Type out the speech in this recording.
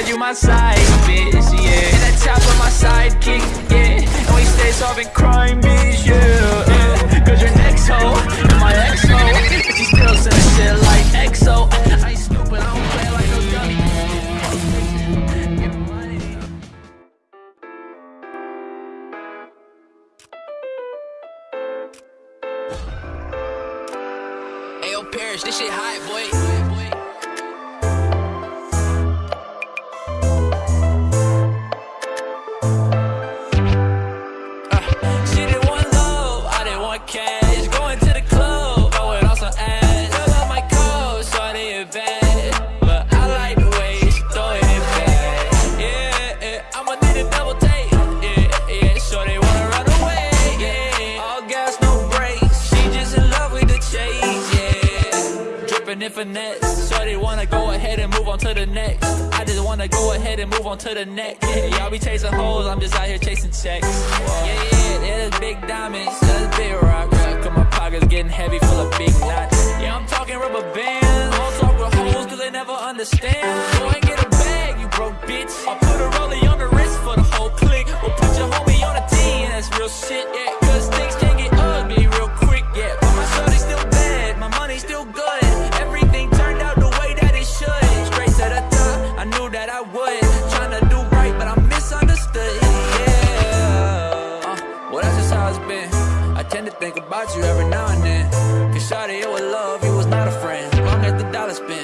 you my side bitch, yeah. And that top of my sidekick, yeah. And we stay solving crime, bitch, yeah, yeah. Cause your next hoe, and my ex-hoe And she still sending shit like EXO I ain't stupid, I don't play like no dummy. Ayo, Parrish, this shit hot, boy. And finesse. Shorty wanna go ahead and move on to the next. I just wanna go ahead and move on to the next. Yeah, y'all be chasing hoes, I'm just out here chasing checks. Whoa. Yeah, yeah, that's big diamonds, that's big rocks. Cause my pockets getting heavy full of big knots. Yeah, I'm talking rubber bands. Don't talk with hoes cause they never understand. Go and get a bag, you broke bitch. I put a rollie on the wrist for the whole clique. We'll put your homie on a and that's real shit, yeah. good, trying to do right, but I'm misunderstood, yeah. Uh, Well, that's just how it's been. I tend to think about you every now and then. Cause shawty, it was love, you was not a friend. Long as the dollar spent.